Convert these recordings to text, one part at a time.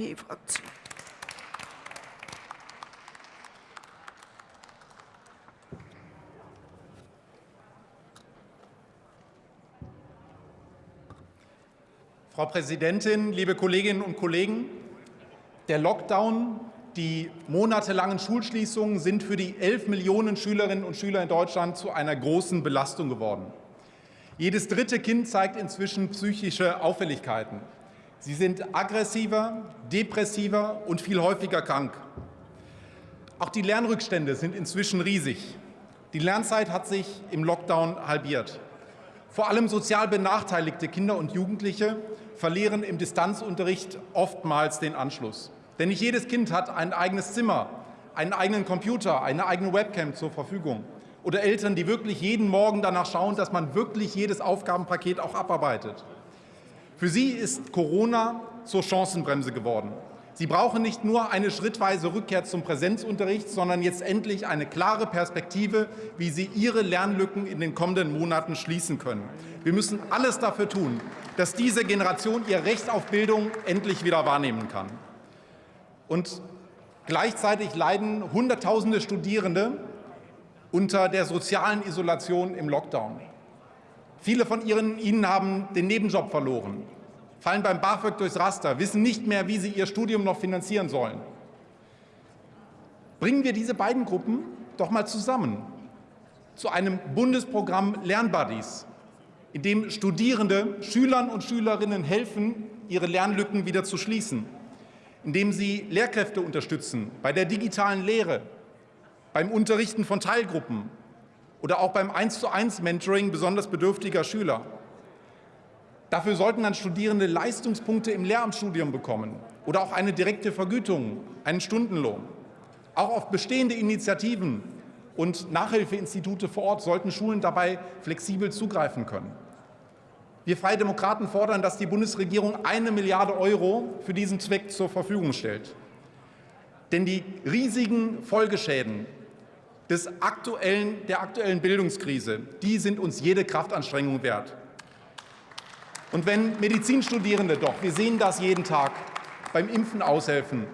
FDP-Fraktion. Frau Präsidentin, liebe Kolleginnen und Kollegen! Der Lockdown, die monatelangen Schulschließungen sind für die 11 Millionen Schülerinnen und Schüler in Deutschland zu einer großen Belastung geworden. Jedes dritte Kind zeigt inzwischen psychische Auffälligkeiten. Sie sind aggressiver, depressiver und viel häufiger krank. Auch die Lernrückstände sind inzwischen riesig. Die Lernzeit hat sich im Lockdown halbiert. Vor allem sozial benachteiligte Kinder und Jugendliche verlieren im Distanzunterricht oftmals den Anschluss. Denn nicht jedes Kind hat ein eigenes Zimmer, einen eigenen Computer, eine eigene Webcam zur Verfügung. Oder Eltern, die wirklich jeden Morgen danach schauen, dass man wirklich jedes Aufgabenpaket auch abarbeitet. Für sie ist Corona zur Chancenbremse geworden. Sie brauchen nicht nur eine schrittweise Rückkehr zum Präsenzunterricht, sondern jetzt endlich eine klare Perspektive, wie sie ihre Lernlücken in den kommenden Monaten schließen können. Wir müssen alles dafür tun, dass diese Generation ihr Recht auf Bildung endlich wieder wahrnehmen kann. Und gleichzeitig leiden Hunderttausende Studierende unter der sozialen Isolation im Lockdown. Viele von ihnen haben den Nebenjob verloren, fallen beim BAföG durchs Raster, wissen nicht mehr, wie sie ihr Studium noch finanzieren sollen. Bringen wir diese beiden Gruppen doch mal zusammen zu einem Bundesprogramm Lernbuddies, in dem Studierende Schülern und Schülerinnen helfen, ihre Lernlücken wieder zu schließen, indem sie Lehrkräfte unterstützen bei der digitalen Lehre, beim Unterrichten von Teilgruppen, oder auch beim 1 zu 1 Mentoring besonders bedürftiger Schüler. Dafür sollten dann Studierende Leistungspunkte im Lehramtsstudium bekommen oder auch eine direkte Vergütung, einen Stundenlohn. Auch auf bestehende Initiativen und Nachhilfeinstitute vor Ort sollten Schulen dabei flexibel zugreifen können. Wir Freie Demokraten fordern, dass die Bundesregierung eine Milliarde Euro für diesen Zweck zur Verfügung stellt. Denn die riesigen Folgeschäden des aktuellen, der aktuellen Bildungskrise, die sind uns jede Kraftanstrengung wert. Und wenn Medizinstudierende doch, wir sehen das jeden Tag, beim Impfen aushelfen,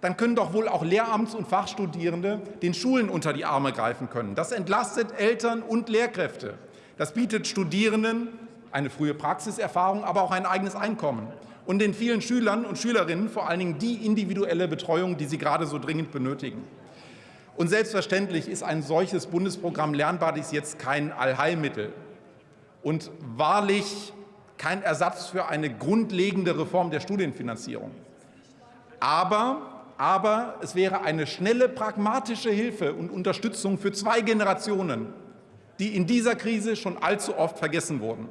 dann können doch wohl auch Lehramts- und Fachstudierende den Schulen unter die Arme greifen können. Das entlastet Eltern und Lehrkräfte. Das bietet Studierenden eine frühe Praxiserfahrung, aber auch ein eigenes Einkommen. Und den vielen Schülern und Schülerinnen vor allen Dingen die individuelle Betreuung, die sie gerade so dringend benötigen. Und selbstverständlich ist ein solches Bundesprogramm Lernbuddies jetzt kein Allheilmittel und wahrlich kein Ersatz für eine grundlegende Reform der Studienfinanzierung. Aber, aber es wäre eine schnelle, pragmatische Hilfe und Unterstützung für zwei Generationen, die in dieser Krise schon allzu oft vergessen wurden.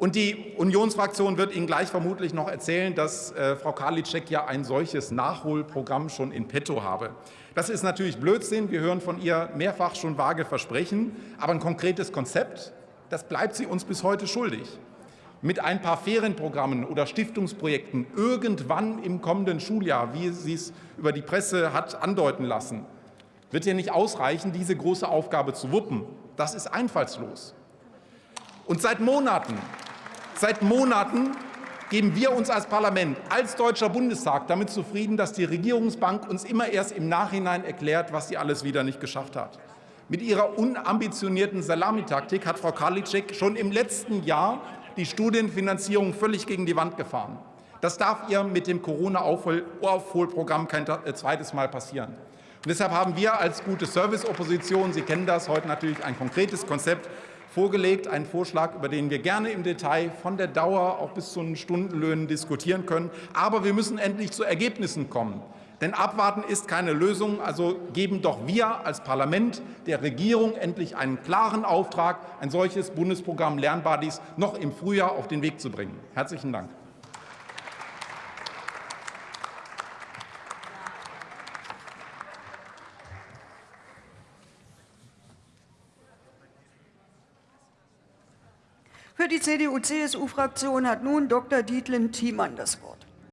Und die Unionsfraktion wird Ihnen gleich vermutlich noch erzählen, dass äh, Frau Karliczek ja ein solches Nachholprogramm schon in petto habe. Das ist natürlich Blödsinn. Wir hören von ihr mehrfach schon vage Versprechen. Aber ein konkretes Konzept, das bleibt sie uns bis heute schuldig. Mit ein paar Ferienprogrammen oder Stiftungsprojekten irgendwann im kommenden Schuljahr, wie sie es über die Presse hat andeuten lassen, wird ja nicht ausreichen, diese große Aufgabe zu wuppen. Das ist einfallslos. Und seit Monaten Seit Monaten geben wir uns als Parlament, als Deutscher Bundestag damit zufrieden, dass die Regierungsbank uns immer erst im Nachhinein erklärt, was sie alles wieder nicht geschafft hat. Mit ihrer unambitionierten Salamitaktik hat Frau Karliczek schon im letzten Jahr die Studienfinanzierung völlig gegen die Wand gefahren. Das darf ihr mit dem Corona-Aufholprogramm kein äh, zweites Mal passieren. Und deshalb haben wir als gute Service-Opposition, Sie kennen das, heute natürlich ein konkretes Konzept vorgelegt, einen Vorschlag, über den wir gerne im Detail von der Dauer auch bis zu den Stundenlöhnen diskutieren können. Aber wir müssen endlich zu Ergebnissen kommen. Denn abwarten ist keine Lösung. Also geben doch wir als Parlament der Regierung endlich einen klaren Auftrag, ein solches Bundesprogramm Lernbuddies noch im Frühjahr auf den Weg zu bringen. Herzlichen Dank. Für die CDU-CSU-Fraktion hat nun Dr. Dietlen Thiemann das Wort.